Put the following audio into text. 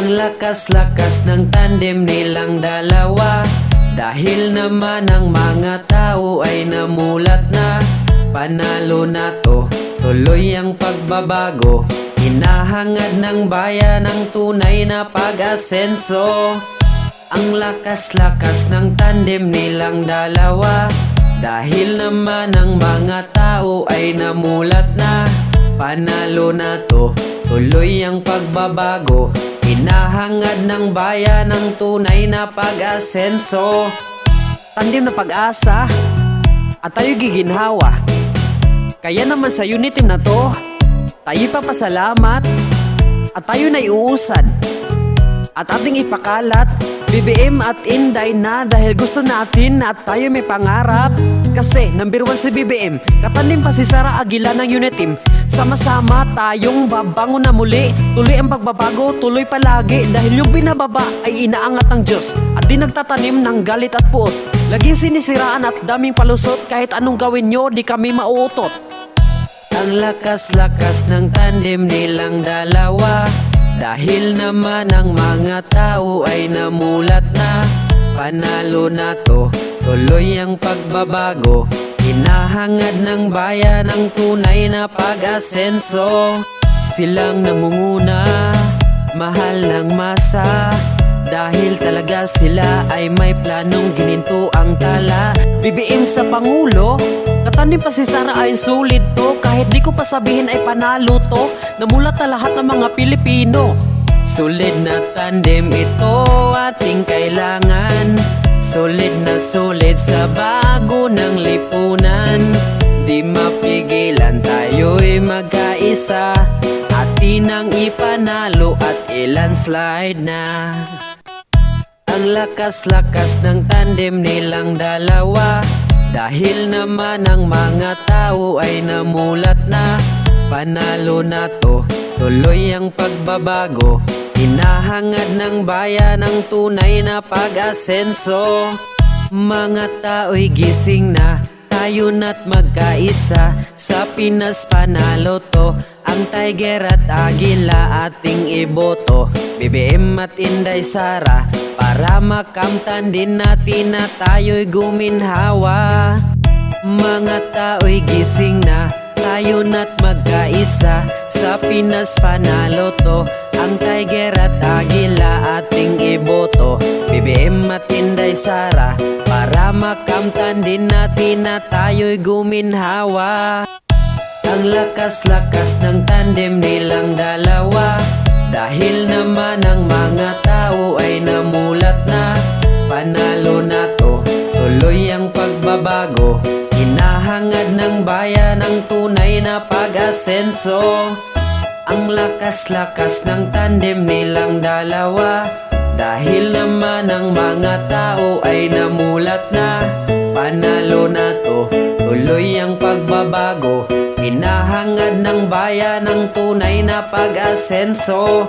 Ang lakas-lakas ng tandem nilang dalawa. Dahil naman ang mga tao ay namulat na. Panalo na to, tuloy ang pagbabago. Hinahangad ng bayan ang tunay na pag-asenso. Ang lakas-lakas ng tandem nilang dalawa. Dahil naman ang mga tao ay namulat na. Panalo na to, tuloy ang pagbabago Hinahangad ng bayan ang tunay na pag-asenso. Tandem na pag-asa At tayo giginhawa. Kaya naman sa unit team na to Tayo papasalamat At tayo na iuusad At ating ipakalat BBM at Inday na dahil gusto natin at tayo may pangarap Kasi number one si BBM Katanim pa si Sara Aguila ng unit team. Sama-sama tayong babangon na muli. Tuloy ang pagbabago, tuloy palagi. Dahil yung binababa ay inaangat ng Diyos At di nagtatanim ng galit at puot. Laging sinisiraan at daming palusot Kahit anong gawin nyo, di kami mauutot. Ang lakas-lakas ng tandem nilang dalawa. Dahil naman ang mga tao ay namulat na Panalo na to, tuloy ang pagbabago. Hinahangad ng bayan ang tunay na pag-asenso. Silang nangunguna, mahal ng masa. Dahil talaga sila ay may planong gininto ang tala. BBM sa Pangulo Katanim pa si Sara ay sulit to. Kahit di ko pa sabihin ay panalo to. Namulat na lahat ng mga Pilipino Solid na tandem ito ating kailangan. Solid na solid sa bago ng lipunan. Di mapigilan tayo'y magkaisa Atin ang ipanalo at ilandslide na. Ang lakas-lakas ng tandem nilang dalawa. Dahil naman ang mga tao ay namulat na. Panalo na to, tuloy ang pagbabago Hinahangad ng bayan ang tunay na pag-asenso. Mga tao'y gising na tayo na't magkaisa. Sa Pinas panalo to Ang Tiger at Agila ating iboto. BBM at Inday Sara Para makamtan din natin na tayo'y guminhawa. Mga tao'y gising na Tayo na't magkaisa Sa Pinas panalo to. Ang Tiger at Agila ating iboto. BBM at Inday Sara Para makamtan din natin na tayo'y guminhawa. Ang lakas-lakas ng tandem nilang dalawa Dahil naman ang mga tao ay namulat na Panalo na to, tuloy ang pagbabago Hinahangad ng bayan ang na pag-asenso Ang lakas-lakas ng tandem nilang dalawa. Dahil naman ang mga tao ay namulat na. Panalo na to, tuloy ang pagbabago. Hinahangad ng bayan ang tunay na pag-asenso